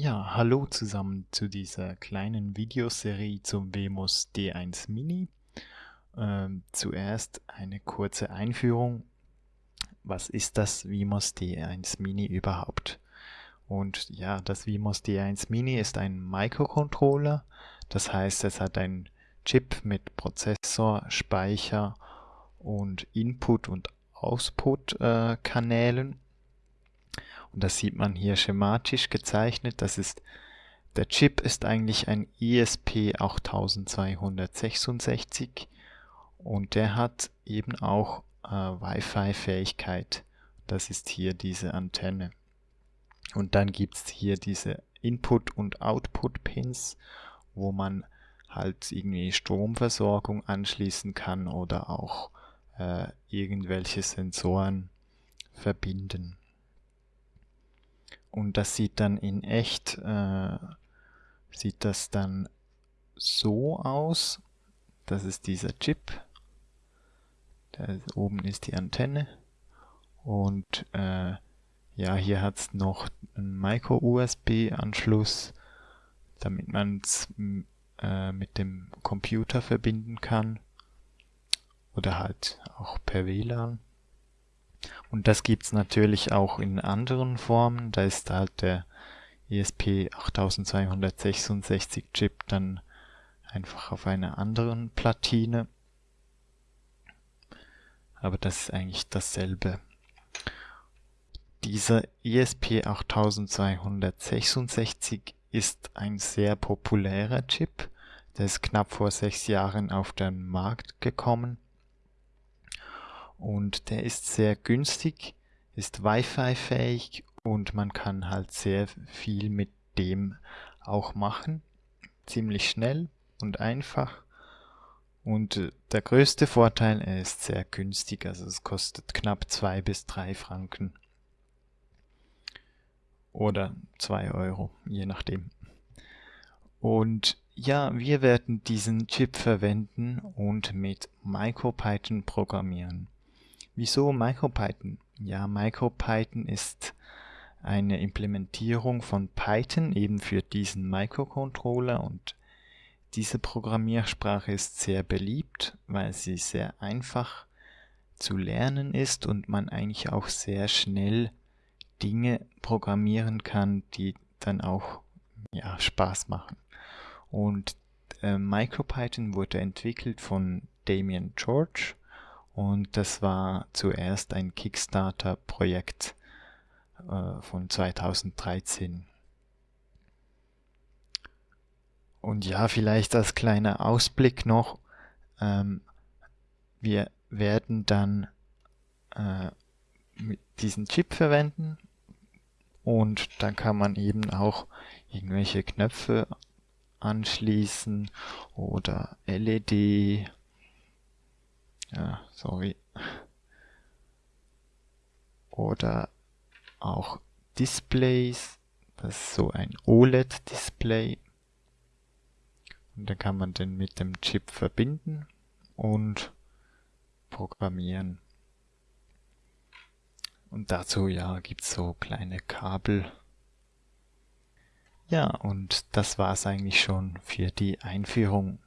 Ja, hallo zusammen zu dieser kleinen Videoserie zum Wemos D1 Mini. Ähm, zuerst eine kurze Einführung. Was ist das Wemos D1 Mini überhaupt? Und ja, das Wemos D1 Mini ist ein Microcontroller. Das heißt, es hat einen Chip mit Prozessor, Speicher und Input- und Output-Kanälen. Und das sieht man hier schematisch gezeichnet. Das ist der Chip ist eigentlich ein ESP8266 und der hat eben auch äh, Wi-Fi-Fähigkeit. Das ist hier diese Antenne. Und dann gibt es hier diese Input- und Output-Pins, wo man halt irgendwie Stromversorgung anschließen kann oder auch äh, irgendwelche Sensoren verbinden. Und das sieht dann in echt, äh, sieht das dann so aus. Das ist dieser Chip. Da oben ist die Antenne. Und äh, ja, hier hat es noch einen Micro-USB-Anschluss, damit man es äh, mit dem Computer verbinden kann. Oder halt auch per WLAN. Und das gibt's natürlich auch in anderen Formen. Da ist halt der ESP8266 Chip dann einfach auf einer anderen Platine. Aber das ist eigentlich dasselbe. Dieser ESP8266 ist ein sehr populärer Chip. Der ist knapp vor sechs Jahren auf den Markt gekommen und der ist sehr günstig, ist Wi-Fi fähig und man kann halt sehr viel mit dem auch machen. Ziemlich schnell und einfach. Und äh, der größte Vorteil, er ist sehr günstig, also es kostet knapp zwei bis drei Franken. Oder zwei Euro, je nachdem. Und ja, wir werden diesen Chip verwenden und mit MicroPython programmieren. Wieso MicroPython? Ja, MicroPython ist eine Implementierung von Python eben für diesen Microcontroller und diese Programmiersprache ist sehr beliebt, weil sie sehr einfach zu lernen ist und man eigentlich auch sehr schnell Dinge programmieren kann, die dann auch ja, Spaß machen. Und äh, MicroPython wurde entwickelt von Damien George und das war zuerst ein Kickstarter-Projekt äh, von 2013. Und ja, vielleicht als kleiner Ausblick noch, ähm, wir werden dann äh, diesen Chip verwenden und dann kann man eben auch irgendwelche Knöpfe anschließen oder LED ja, sorry. Oder auch Displays. Das ist so ein OLED-Display. Und dann kann man den mit dem Chip verbinden und programmieren. Und dazu ja gibt's so kleine Kabel. Ja, und das war's eigentlich schon für die Einführung